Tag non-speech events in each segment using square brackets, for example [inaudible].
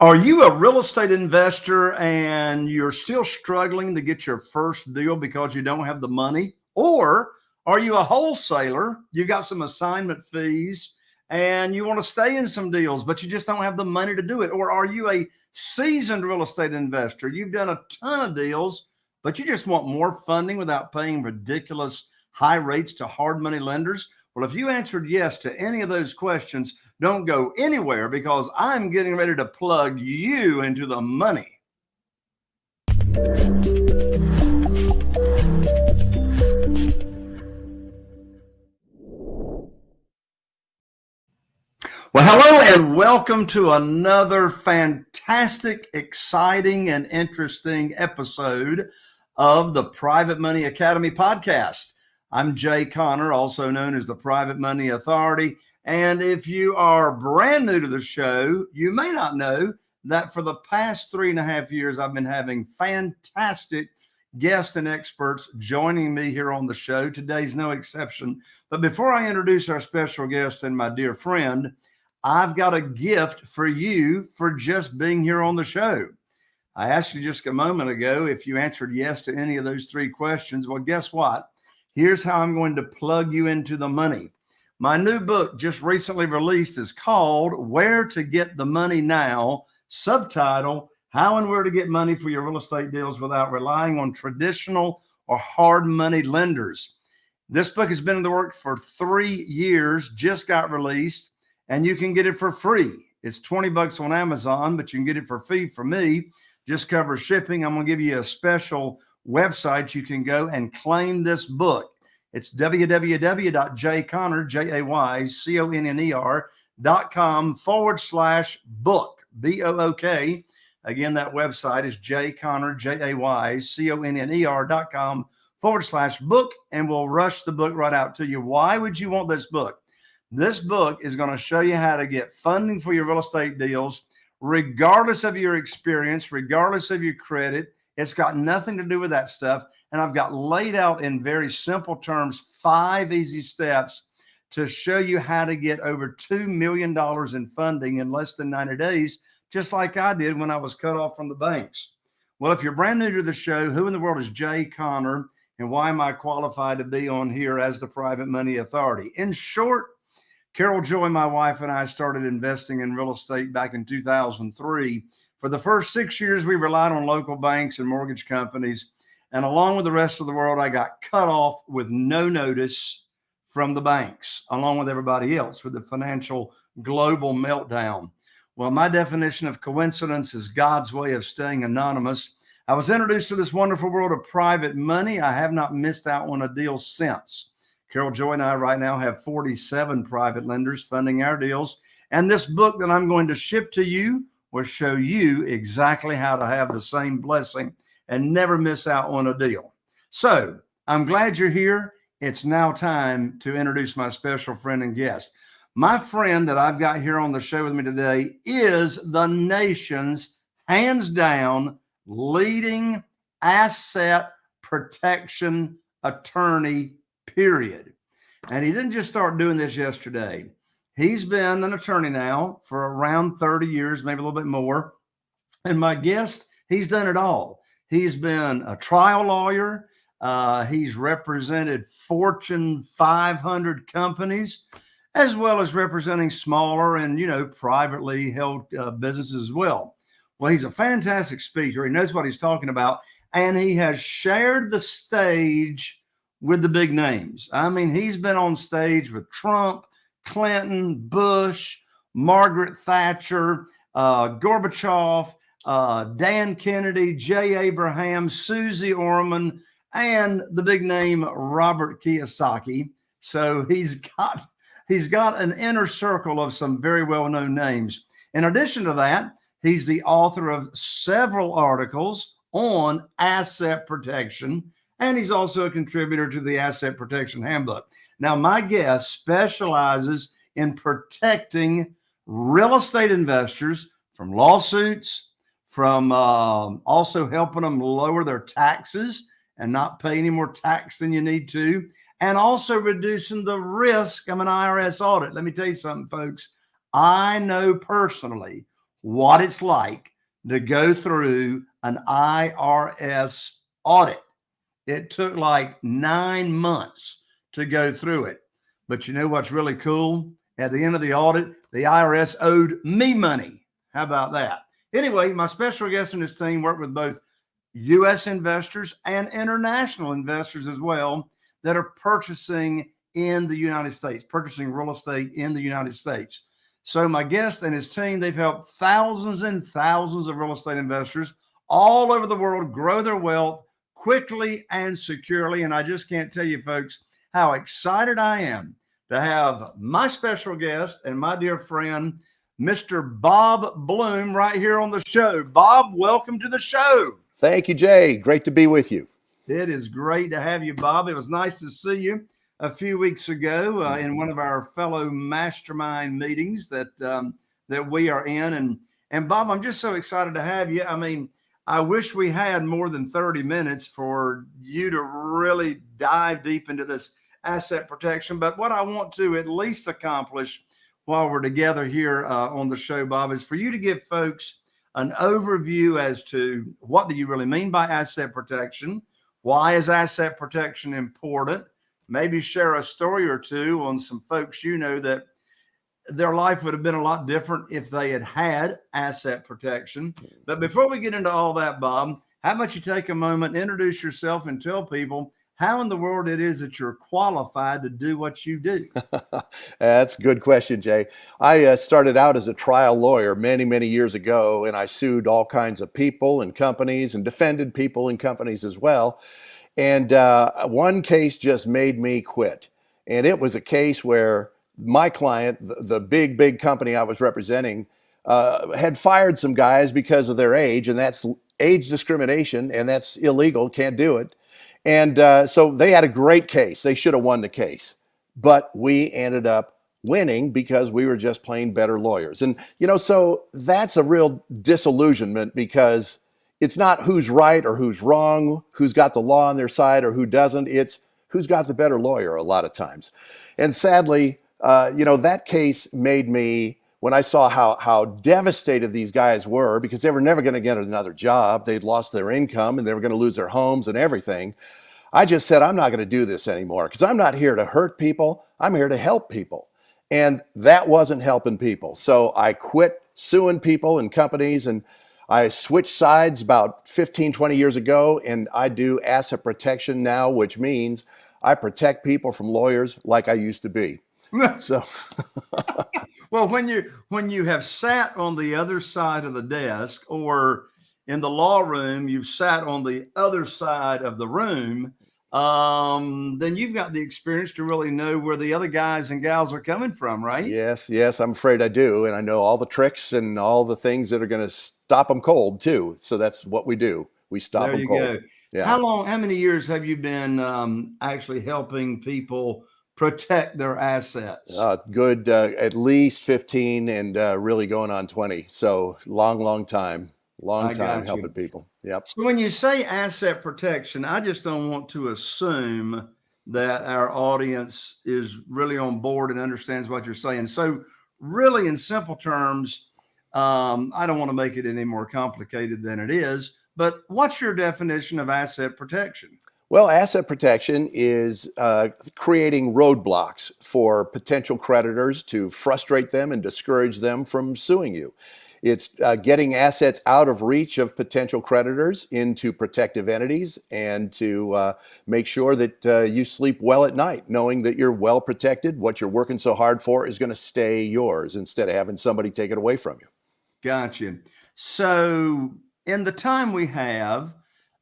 Are you a real estate investor and you're still struggling to get your first deal because you don't have the money? Or are you a wholesaler? You've got some assignment fees and you want to stay in some deals, but you just don't have the money to do it? Or are you a seasoned real estate investor? You've done a ton of deals, but you just want more funding without paying ridiculous high rates to hard money lenders? Well, if you answered yes to any of those questions, don't go anywhere because I'm getting ready to plug you into the money. Well, hello and welcome to another fantastic, exciting, and interesting episode of the Private Money Academy podcast. I'm Jay Conner, also known as the Private Money Authority. And if you are brand new to the show, you may not know that for the past three and a half years, I've been having fantastic guests and experts joining me here on the show. Today's no exception. But before I introduce our special guest and my dear friend, I've got a gift for you for just being here on the show. I asked you just a moment ago if you answered yes to any of those three questions. Well, guess what? Here's how I'm going to plug you into the money. My new book just recently released is called Where to Get the Money Now, subtitle How and Where to Get Money for Your Real Estate Deals Without Relying on Traditional or Hard Money Lenders. This book has been in the work for three years, just got released, and you can get it for free. It's 20 bucks on Amazon, but you can get it for free from me. Just cover shipping. I'm going to give you a special website you can go and claim this book. It's www.jayconner, J-A-Y-C-O-N-N-E-R dot com forward slash book, B-O-O-K. Again, that website is jayconner, J-A-Y-C-O-N-N-E-R dot com forward slash book, and we'll rush the book right out to you. Why would you want this book? This book is going to show you how to get funding for your real estate deals, regardless of your experience, regardless of your credit, it's got nothing to do with that stuff. And I've got laid out in very simple terms, five easy steps to show you how to get over $2 million in funding in less than 90 days, just like I did when I was cut off from the banks. Well, if you're brand new to the show, who in the world is Jay Conner and why am I qualified to be on here as the private money authority? In short, Carol Joy, my wife, and I started investing in real estate back in 2003 for the first six years, we relied on local banks and mortgage companies. And along with the rest of the world, I got cut off with no notice from the banks, along with everybody else with the financial global meltdown. Well, my definition of coincidence is God's way of staying anonymous. I was introduced to this wonderful world of private money. I have not missed out on a deal since. Carol Joy and I right now have 47 private lenders funding our deals. And this book that I'm going to ship to you will show you exactly how to have the same blessing and never miss out on a deal. So I'm glad you're here. It's now time to introduce my special friend and guest. My friend that I've got here on the show with me today is the nation's hands down leading asset protection attorney, period. And he didn't just start doing this yesterday. He's been an attorney now for around 30 years, maybe a little bit more. And my guest, he's done it all. He's been a trial lawyer. Uh, he's represented Fortune 500 companies, as well as representing smaller and, you know, privately held uh, businesses as well. Well, he's a fantastic speaker. He knows what he's talking about. And he has shared the stage with the big names. I mean, he's been on stage with Trump, Clinton, Bush, Margaret Thatcher, uh, Gorbachev, uh, Dan Kennedy, Jay Abraham, Suze Orman, and the big name Robert Kiyosaki. So he's [laughs] got he's got an inner circle of some very well-known names. In addition to that, he's the author of several articles on asset protection, and he's also a contributor to the Asset Protection Handbook. Now, my guest specializes in protecting real estate investors from lawsuits, from uh, also helping them lower their taxes and not pay any more tax than you need to, and also reducing the risk of an IRS audit. Let me tell you something, folks. I know personally what it's like to go through an IRS audit. It took like nine months to go through it. But you know what's really cool? At the end of the audit, the IRS owed me money. How about that? Anyway, my special guest in this thing worked with both U.S. investors and international investors as well that are purchasing in the United States, purchasing real estate in the United States. So my guest and his team, they've helped thousands and thousands of real estate investors all over the world grow their wealth quickly and securely. And I just can't tell you folks how excited I am to have my special guest and my dear friend, Mr. Bob Bloom right here on the show. Bob, welcome to the show. Thank you, Jay. Great to be with you. It is great to have you, Bob. It was nice to see you a few weeks ago uh, in one of our fellow mastermind meetings that um, that we are in. And and Bob, I'm just so excited to have you. I mean, I wish we had more than 30 minutes for you to really dive deep into this asset protection. But what I want to at least accomplish while we're together here uh, on the show, Bob, is for you to give folks an overview as to what do you really mean by asset protection? Why is asset protection important? maybe share a story or two on some folks you know that their life would have been a lot different if they had had asset protection. But before we get into all that, Bob, how about you take a moment, introduce yourself, and tell people how in the world it is that you're qualified to do what you do? [laughs] That's a good question, Jay. I uh, started out as a trial lawyer many, many years ago, and I sued all kinds of people and companies and defended people and companies as well. And uh, one case just made me quit. And it was a case where my client, the, the big, big company I was representing, uh, had fired some guys because of their age, and that's age discrimination, and that's illegal, can't do it. And uh, so they had a great case. They should have won the case. But we ended up winning because we were just plain better lawyers. And, you know, so that's a real disillusionment because it's not who's right or who's wrong, who's got the law on their side or who doesn't. It's who's got the better lawyer a lot of times. And sadly, uh, you know, that case made me, when I saw how, how devastated these guys were because they were never going to get another job, they'd lost their income and they were going to lose their homes and everything. I just said, I'm not going to do this anymore because I'm not here to hurt people. I'm here to help people. And that wasn't helping people. So I quit suing people and companies and I switched sides about 15, 20 years ago, and I do asset protection now, which means I protect people from lawyers like I used to be. [laughs] so, [laughs] well, when you when you have sat on the other side of the desk, or in the law room, you've sat on the other side of the room, um, then you've got the experience to really know where the other guys and gals are coming from, right? Yes, yes, I'm afraid I do. And I know all the tricks and all the things that are going to stop them cold too. So that's what we do. We stop there them cold. Go. Yeah. How long, how many years have you been um, actually helping people protect their assets? Uh, good, uh, at least 15 and uh, really going on 20. So long, long time. Long I time helping people. Yep. So when you say asset protection, I just don't want to assume that our audience is really on board and understands what you're saying. So really in simple terms, um, I don't want to make it any more complicated than it is, but what's your definition of asset protection? Well, asset protection is uh, creating roadblocks for potential creditors to frustrate them and discourage them from suing you. It's uh, getting assets out of reach of potential creditors into protective entities and to uh, make sure that uh, you sleep well at night, knowing that you're well protected. What you're working so hard for is going to stay yours instead of having somebody take it away from you. Gotcha. So, in the time we have,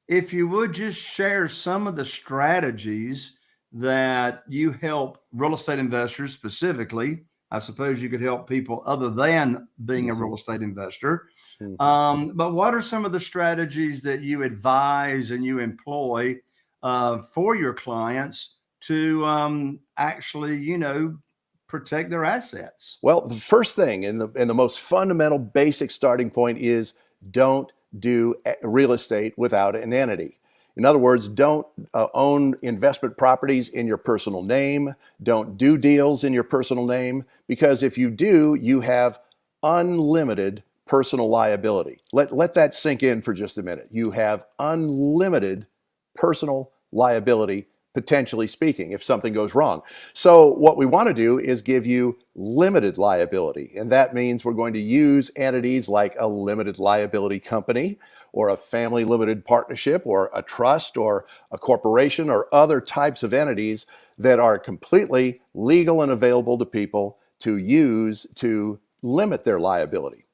if you would just share some of the strategies that you help real estate investors specifically I suppose you could help people other than being a real mm-hmm. estate investor. Mm-hmm. Um, but what are some of the strategies that you advise and you employ uh, for your clients to um, actually, you know, protect their assets? Well, the first thing and the, and the most fundamental basic starting point is don't do eh, real estate without an entity. In other words, don't uh, own investment properties in your personal name. Don't do deals in your personal name because if you do, you have unlimited personal liability. Let, let that sink in for just a minute. You have unlimited personal liability, potentially speaking, if something goes wrong. So, what we want to do is give you limited liability. And that means we're going to use entities like a limited liability company or a family limited partnership or a trust or a corporation or other types of entities that are completely legal and available to people to use to limit their liability.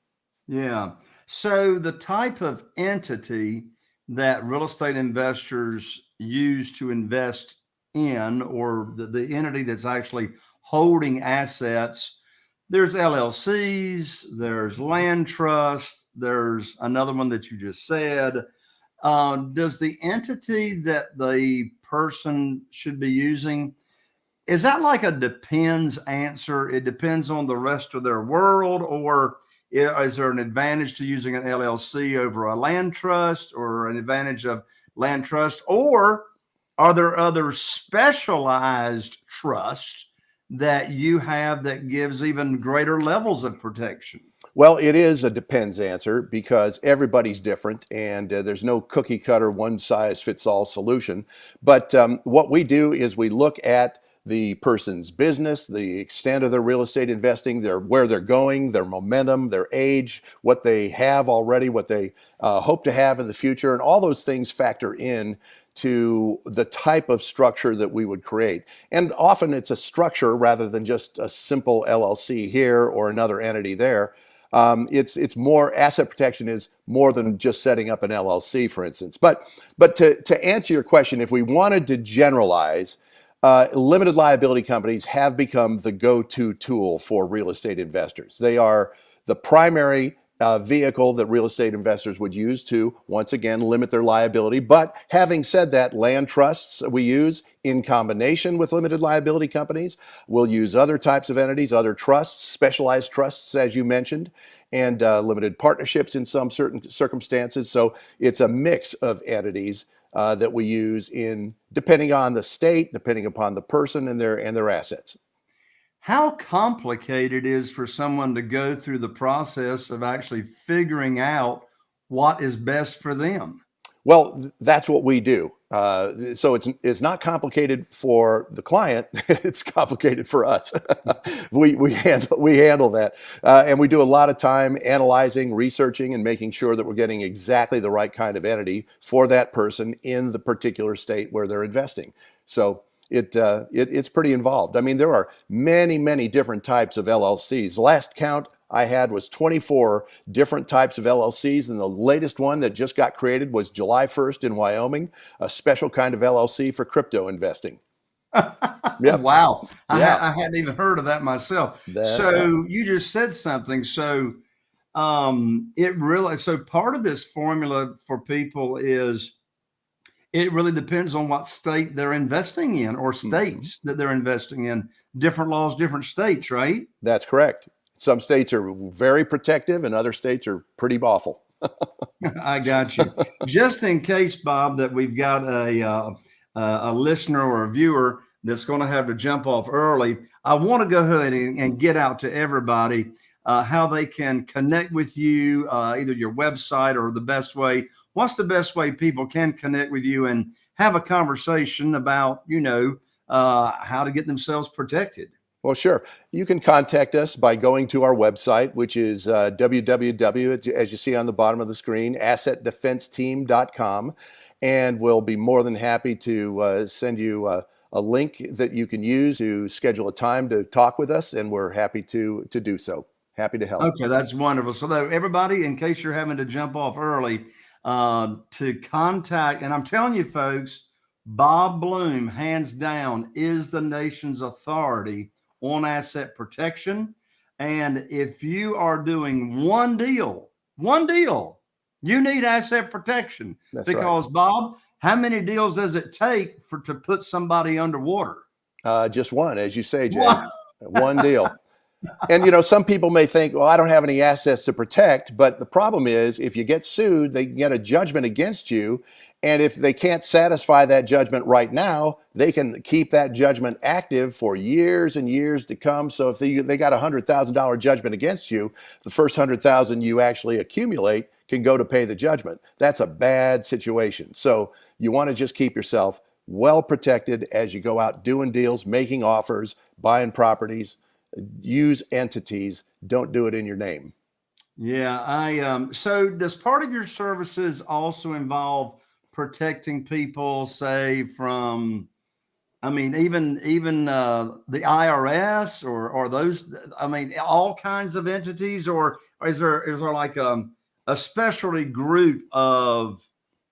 Yeah. So the type of entity that real estate investors use to invest in, or the, the entity that's actually holding assets, there's LLCs, there's land trust, there's another one that you just said. Uh, does the entity that the person should be using is that like a depends answer? It depends on the rest of their world, or is there an advantage to using an LLC over a land trust or an advantage of land trust? Or are there other specialized trusts that you have that gives even greater levels of protection? Well, it is a depends answer because everybody's different and uh, there's no cookie cutter, one size fits all solution. But um, what we do is we look at the person's business, the extent of their real estate investing, their where they're going, their momentum, their age, what they have already, what they uh, hope to have in the future, and all those things factor in to the type of structure that we would create. And often it's a structure rather than just a simple LLC here or another entity there. Um, it's it's more asset protection is more than just setting up an LLC, for instance. But but to to answer your question, if we wanted to generalize uh, limited liability companies have become the go-to tool for real estate investors. They are the primary uh, vehicle that real estate investors would use to once again limit their liability. But having said that, land trusts we use in combination with limited liability companies. We'll use other types of entities, other trusts, specialized trusts, as you mentioned, and uh, limited partnerships in some certain circumstances. So it's a mix of entities uh, that we use in depending on the state, depending upon the person and their and their assets. How complicated is for someone to go through the process of actually figuring out what is best for them? Well, that's what we do. Uh, so it's it's not complicated for the client; [laughs] it's complicated for us. [laughs] we we handle we handle that, uh, and we do a lot of time analyzing, researching, and making sure that we're getting exactly the right kind of entity for that person in the particular state where they're investing. So it, uh, it, it's pretty involved. I mean, there are many, many different types of LLCs. Last count I had was 24 different types of LLCs, and the latest one that just got created was July 1st in Wyoming, a special kind of LLC for crypto investing. [laughs] yep. Wow. I, yeah. I, hadn't even heard of that myself. That, so you just said something. So um, it really, so part of this formula for people is it really depends on what state they're investing in or mm-hmm. states mm-hmm. that they're investing in. Different laws, different states, right? That's correct. Some states are very protective and other states are pretty awful. [laughs] I got you. Just in case, Bob, that we've got a, uh, a listener or a viewer that's going to have to jump off early, I want to go ahead and, and get out to everybody uh, how they can connect with you, uh, either your website or the best way what's the best way people can connect with you and have a conversation about, you know, uh, how to get themselves protected? Well, sure. You can contact us by going to our website, which is uh, www, as you see on the bottom of the screen, assetdefenseteam.com. And we'll be more than happy to uh, send you uh, a link that you can use to schedule a time to talk with us. And we're happy to, to do so. Happy to help. Okay, that's wonderful. So, everybody, in case you're having to jump off early, uh, to contact. And I'm telling you, folks, Bob Bloom, hands down, is the nation's authority on asset protection. And if you are doing one deal, one deal, you need asset protection That's because right. Bob, how many deals does it take for to put somebody underwater? Uh, just one, as you say, Jay. One, [laughs] one deal and you know, some people may think, well, I don't have any assets to protect, but the problem is if you get sued, they get a judgment against you And if they can't satisfy that judgment right now, they can keep that judgment active for years and years to come. So if they, they got a hundred thousand dollar judgment against you, the first hundred thousand you actually accumulate can go to pay the judgment. That's a bad situation. So you want to just keep yourself well protected as you go out doing deals, making offers, buying properties. Use entities. Don't do it in your name. Yeah, I um so does part of your services also involve protecting people say from I mean even even uh the IRS or or those I mean all kinds of entities or, or is there is there like um a specialty group of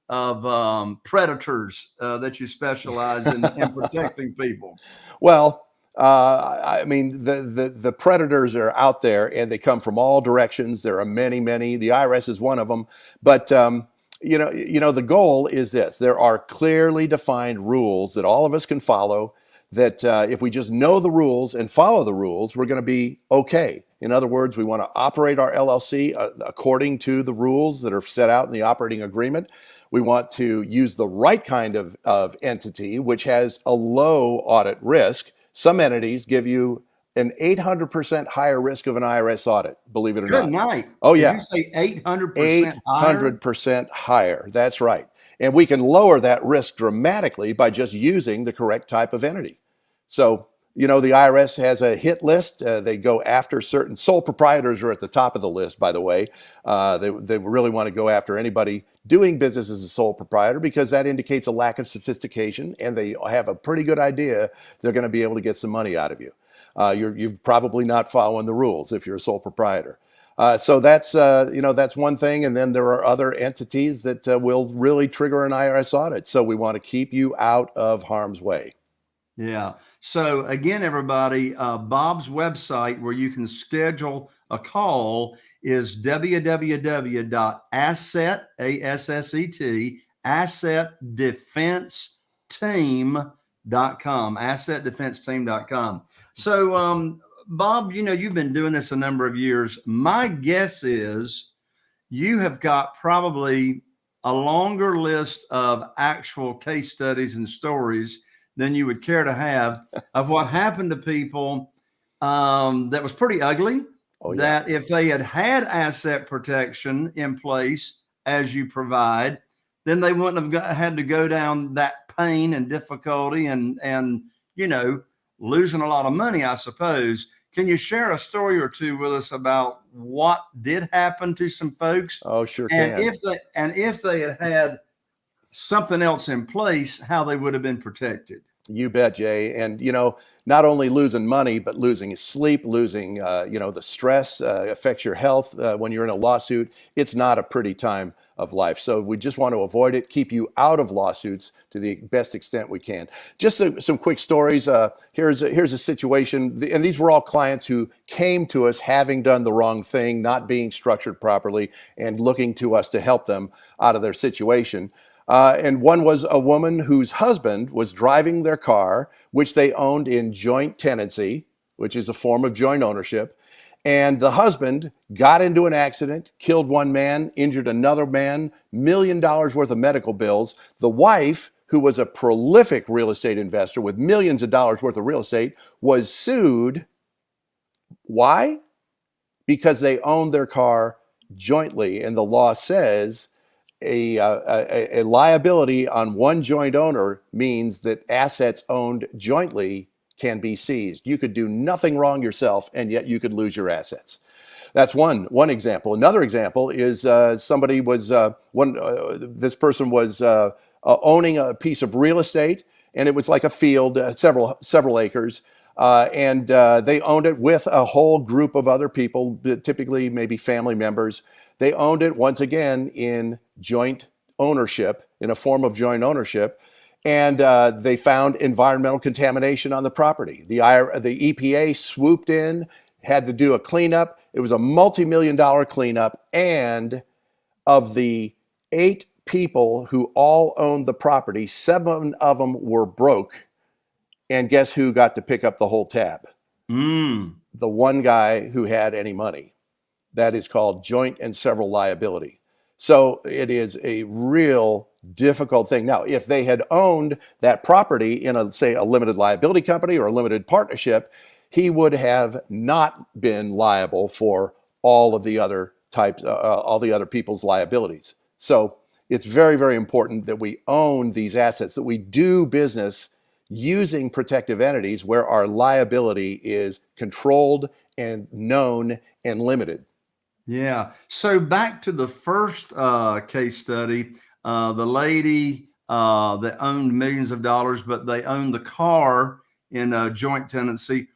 of um predators uh, that you specialize in, in [laughs] protecting people? Well, uh, I mean, the, the, the predators are out there and they come from all directions. There are many, many. The IRS is one of them. But um, you know, you know, the goal is this: there are clearly defined rules that all of us can follow. That uh, if we just know the rules and follow the rules, we're going to be okay. In other words, we want to operate our LLC uh, according to the rules that are set out in the operating agreement. We want to use the right kind of, of entity, which has a low audit risk some entities give you an 800% higher risk of an IRS audit, believe it or Good not. night. Oh, yeah. You say 800% 800% higher. That's right. And we can lower that risk dramatically by just using the correct type of entity. So, you know, the IRS has a hit list. Uh, they go after certain sole proprietors are at the top of the list, by the way. Uh, they, they really want to go after anybody doing business as a sole proprietor because that indicates a lack of sophistication and they have a pretty good idea they're going to be able to get some money out of you. Uh, you're, you're probably not following the rules if you're a sole proprietor. Uh, so that's uh, you know that's one thing, and then there are other entities that uh, will really trigger an IRS audit. So we want to keep you out of harm's way. Yeah. So again, everybody, uh, Bob's website where you can schedule a call is www.asset, A-S-S-E-T, assetdefenseteam.com, assetdefenseteam.com. So, um, Bob, you know, you've been doing this a number of years. My guess is you have got probably a longer list of actual case studies and stories than you would care to have of what happened to people um, that was pretty ugly Oh, yeah. That if they had had asset protection in place as you provide, then they wouldn't have got, had to go down that pain and difficulty and and you know losing a lot of money, I suppose. Can you share a story or two with us about what did happen to some folks? Oh, sure. And can. if they and if they had had something else in place, how they would have been protected. You bet, Jay. And you know, not only losing money, but losing sleep, losing, uh, you know, the stress uh, affects your health uh, when you're in a lawsuit. It's not a pretty time of life. So we just want to avoid it, keep you out of lawsuits to the best extent we can. Just a, some quick stories. Uh, here's, a, here's a situation, and these were all clients who came to us having done the wrong thing, not being structured properly, and looking to us to help them out of their situation. Uh, and one was a woman whose husband was driving their car, which they owned in joint tenancy, which is a form of joint ownership. And the husband got into an accident, killed one man, injured another man, million dollars worth of medical bills. The wife, who was a prolific real estate investor with millions of dollars worth of real estate, was sued. Why? Because they owned their car jointly. And the law says a, uh, a, a, liability on one joint owner means that assets owned jointly can be seized. You could do nothing wrong yourself, and yet you could lose your assets. That's one one example. Another example is uh, somebody was uh, one. Uh, this person was uh, uh, owning a piece of real estate, and it was like a field, several several acres. and they owned it with a whole group of other people, typically maybe family members. They owned it once again in joint ownership, in a form of joint ownership, and uh, they found environmental contamination on the property. The, the EPA swooped in, had to do a cleanup. It was a multi-million dollar cleanup, and of the eight people who all owned the property, seven of them were broke. And guess who got to pick up the whole tab? Mm. The one guy who had any money. That is called joint and several liability. So it is a real difficult thing. Now, if they had owned that property in a say a limited liability company or a limited partnership, he would have not been liable for all of the other types, uh, uh, all the other people's liabilities. So it's very, very important that we own these assets, that we do business using protective entities where our liability is controlled and known and limited. Yeah. So back to the first uh, case study, uh, the lady uh, that owned millions of dollars, but they owned the car in a joint tenancy.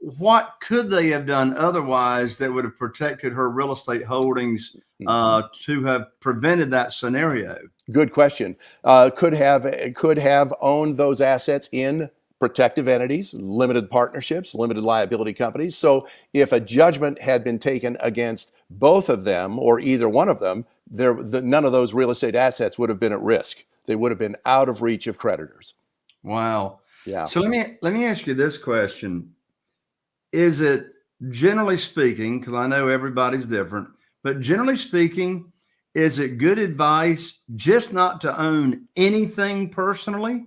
What could they have done otherwise that would have protected her real estate holdings uh, mm-hmm. to have prevented that scenario? Good question. Uh, could have could have owned those assets in protective entities, limited partnerships, limited liability companies. So if a judgment had been taken against both of them or either one of them, there, the, none of those real estate assets would have been at risk. They would have been out of reach of creditors. Wow. Yeah. So let me let me ask you this question: Is it generally speaking, because I know everybody's different, but generally speaking, is it good advice just not to own anything personally?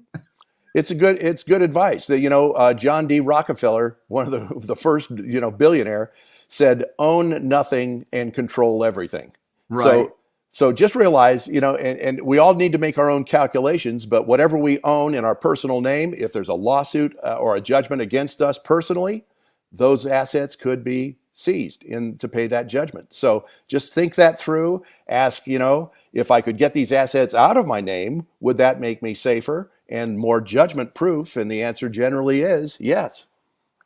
It's a good it's good advice. That you know, uh, John D. Rockefeller, one of the the first you know billionaire, said, "Own nothing and control everything." Right. So so just realize, you know, and, and we all need to make our own calculations, but whatever we own in our personal name, if there's a lawsuit uh, or a judgment against us personally, those assets could be seized in to pay that judgment. So just think that through. Ask, you know, if I could get these assets out of my name, would that make me safer and more judgment proof? And the answer generally is yes.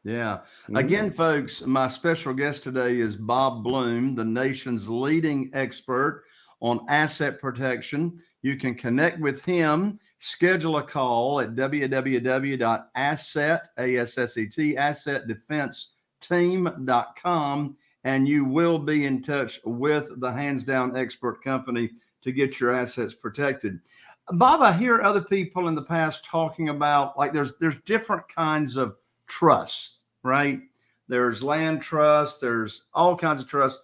Yeah. Mm-hmm. Again, folks, my special guest today is Bob Bloom, the nation's leading expert on asset protection. You can connect with him, schedule a call at www.asset, A-S-S-E-T, assetdefenseteam.com, and you will be in touch with the hands down expert company to get your assets protected. Bob, I hear other people in the past talking about like there's there's different kinds of trust, right? There's land trust, there's all kinds of trust.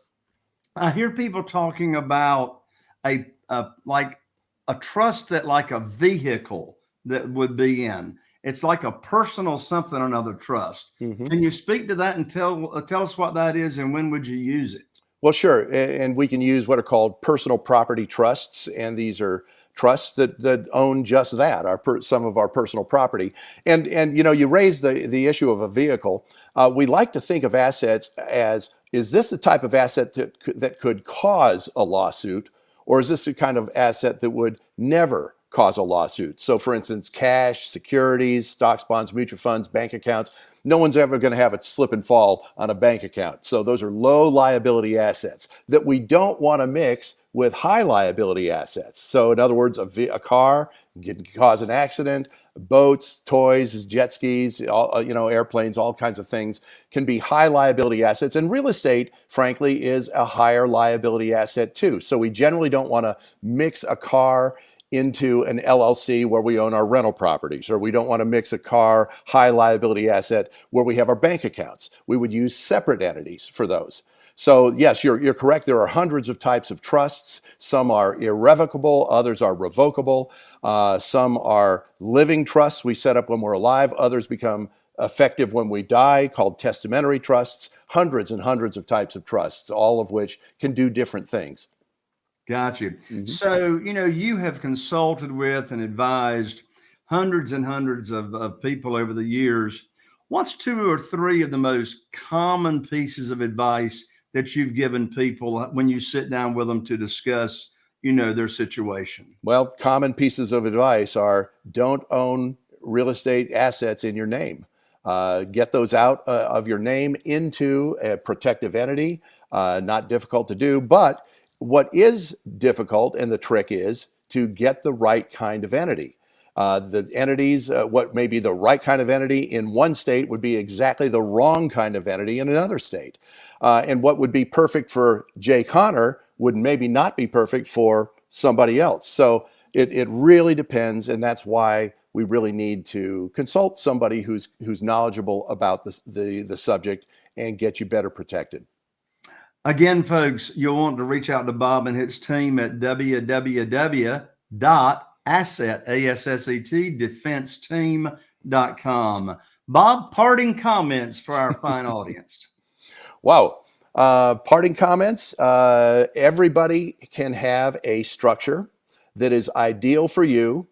I hear people talking about a, a like a trust that like a vehicle that would be in. It's like a personal something another trust. Mm-hmm. Can you speak to that and tell uh, tell us what that is and when would you use it? Well, sure, and we can use what are called personal property trusts, and these are trusts that that own just that, our per, some of our personal property. And and you know, you raise the the issue of a vehicle. Uh, we like to think of assets as is this the type of asset that that could cause a lawsuit or is this a kind of asset that would never cause a lawsuit? So for instance, cash, securities, stocks, bonds, mutual funds, bank accounts, no one's ever going to have a slip and fall on a bank account. So those are low liability assets that we don't want to mix with high liability assets. So in other words, a, a car can cause an accident, boats, toys, jet skis, all, uh, you know, airplanes, all kinds of things can be high liability assets. And real estate, frankly, is a higher liability asset too. So we generally don't want to mix a car into an LLC where we own our rental properties, or we don't want to mix a car high liability asset where we have our bank accounts. We would use separate entities for those. So yes, you're, you're correct. There are hundreds of types of trusts. Some are irrevocable, others are revocable. Uh, some are living trusts we set up when we're alive. Others become effective when we die, called testamentary trusts. Hundreds and hundreds of types of trusts, all of which can do different things. Got you. Mm-hmm. So, you know, you have consulted with and advised hundreds and hundreds of, of people over the years. What's two or three of the most common pieces of advice that you've given people when you sit down with them to discuss, you know, their situation? Well, common pieces of advice are don't own real estate assets in your name. Uh, get those out uh, of your name into a protective entity. Uh, not difficult to do, but what is difficult and the trick is to get the right kind of entity. Uh, the entities, uh, what may be the right kind of entity in one state would be exactly the wrong kind of entity in another state. Uh, and what would be perfect for Jay Conner would maybe not be perfect for somebody else. So it, it really depends, and that's why we really need to consult somebody who's who's knowledgeable about the, the, the subject and get you better protected. Again, folks, you'll want to reach out to Bob and his team at www.asset, asset, A-S-S-E-T, defenseteam.com. Bob, parting comments for our fine [laughs] audience. Wow. Uh, parting comments. Uh, everybody can have a structure that is ideal for you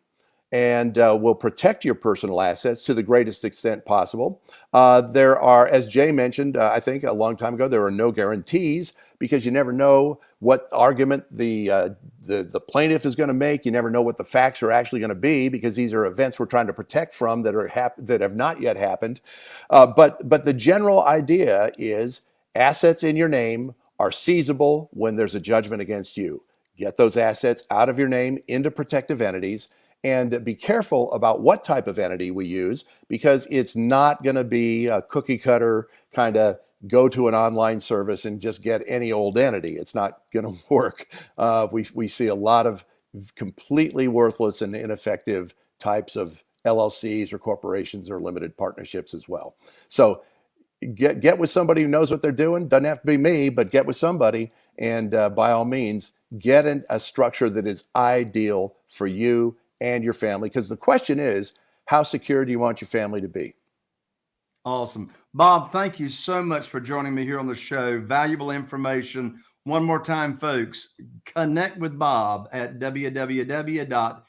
and uh, will protect your personal assets to the greatest extent possible. Uh, there are, as Jay mentioned, uh, I think a long time ago, there are no guarantees because you never know what argument the uh, the, the plaintiff is going to make. You never know what the facts are actually going to be because these are events we're trying to protect from that are hap- that have not yet happened. Uh, but but the general idea is assets in your name are seizable when there's a judgment against you. Get those assets out of your name into protective entities and be careful about what type of entity we use because it's not going to be a cookie cutter kind of go to an online service and just get any old entity. It's not going [laughs] to work. Uh, we, we see a lot of completely worthless and ineffective types of LLCs or corporations or limited partnerships as well. So get get with somebody who knows what they're doing. Doesn't have to be me, but get with somebody, and uh, by all means, get in a structure that is ideal for you and your family. Because the question is, how secure do you want your family to be? Awesome. Bob, thank you so much for joining me here on the show. Valuable information. One more time, folks, connect with Bob at www.asset,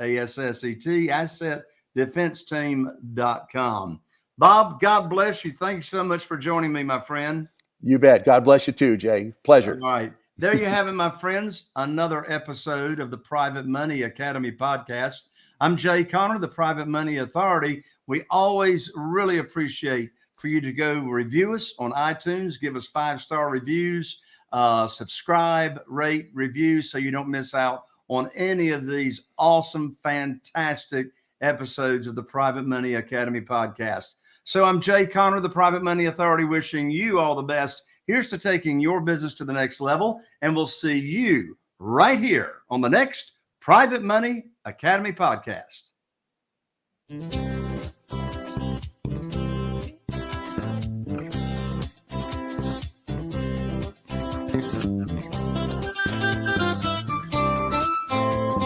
A-S-S-E-T, assetdefenseteam.com. Bob, God bless you. Thanks so much for joining me, my friend. You bet. God bless you too, Jay. Pleasure. All right. There you have it, my friends. Another episode of the Private Money Academy podcast. I'm Jay Conner, the Private Money Authority. We always really appreciate for you to go review us on iTunes, give us five star reviews, uh, subscribe, rate, review so you don't miss out on any of these awesome, fantastic episodes of the Private Money Academy podcast. So I'm Jay Conner, the Private Money Authority, wishing you all the best. Here's to taking your business to the next level, and we'll see you right here on the next Private Money Academy podcast.